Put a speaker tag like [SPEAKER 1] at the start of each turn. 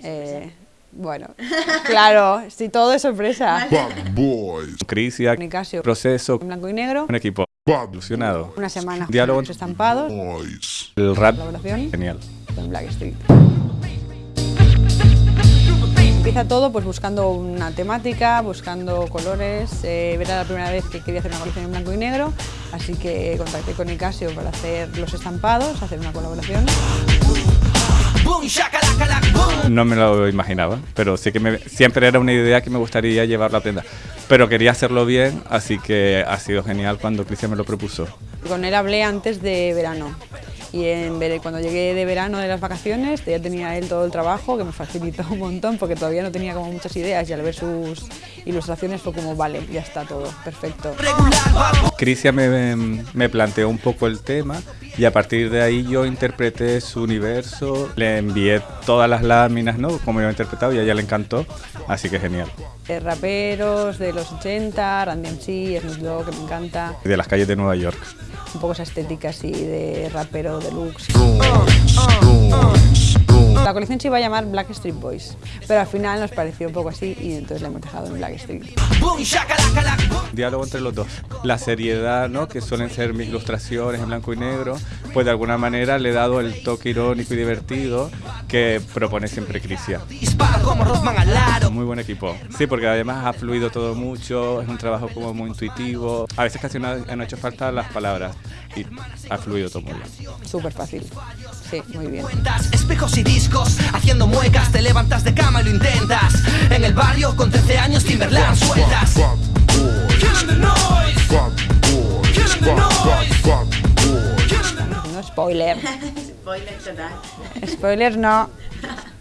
[SPEAKER 1] Eh, bueno, claro, si todo es sorpresa.
[SPEAKER 2] Bad Boys.
[SPEAKER 3] Crisia,
[SPEAKER 1] Nicasio,
[SPEAKER 3] proceso,
[SPEAKER 1] en blanco y negro,
[SPEAKER 3] un equipo
[SPEAKER 2] Bad
[SPEAKER 3] ilusionado.
[SPEAKER 1] una semana
[SPEAKER 3] Diálogo.
[SPEAKER 1] los estampados,
[SPEAKER 2] Boys.
[SPEAKER 3] El rap,
[SPEAKER 1] colaboración
[SPEAKER 3] genial.
[SPEAKER 1] con Blackstreet. Empieza todo pues buscando una temática, buscando colores. eh, era la primera vez que quería hacer una colección en blanco y negro, así que contacté con Nicasio para hacer los estampados, hacer una colaboración.
[SPEAKER 3] No me lo imaginaba, pero sí que me- siempre era una idea que me gustaría llevar la prenda. Pero quería hacerlo bien, así que ha sido genial cuando Cristian me lo propuso.
[SPEAKER 1] Con él hablé antes de verano y en cuando llegué de verano de las vacaciones ya tenía él todo el trabajo que me facilitó un montón porque todavía no tenía como muchas ideas y al ver sus ilustraciones fue como vale, ya está todo, perfecto.
[SPEAKER 3] Cristian me, me planteó un poco el tema y a partir de ahí yo interpreté su universo, le envié todas las láminas, ¿no? Como yo he interpretado y a ella le encantó, así que genial.
[SPEAKER 1] Eh, raperos de los 80, Randy MC, Snoop Dogg, que me encanta,
[SPEAKER 3] De las calles de Nueva York.
[SPEAKER 1] un poco esa estética así de rapero deluxe. La colección se iba a llamar Black Street Boys, pero al final nos pareció un poco así y entonces la hemos dejado en Black Street.
[SPEAKER 3] Diálogo entre los dos. La seriedad, ¿no? Que suelen ser mis ilustraciones en blanco y negro, pues de alguna manera le he dado el toque irónico y divertido que propone siempre Crisia. Muy buen equipo. Sí, porque además ha fluido todo mucho, es un trabajo como muy intuitivo. A veces casi no han hecho falta las palabras y ha fluido todo muy bien.
[SPEAKER 1] Súper fácil. Sí, muy bien.
[SPEAKER 4] Espejos y discos, haciendo muecas, te levantas de cama y lo intentas. En el barrio con 13 años Timberland sueltas.
[SPEAKER 1] No spoiler.
[SPEAKER 5] Spoiler total.
[SPEAKER 1] Spoiler no.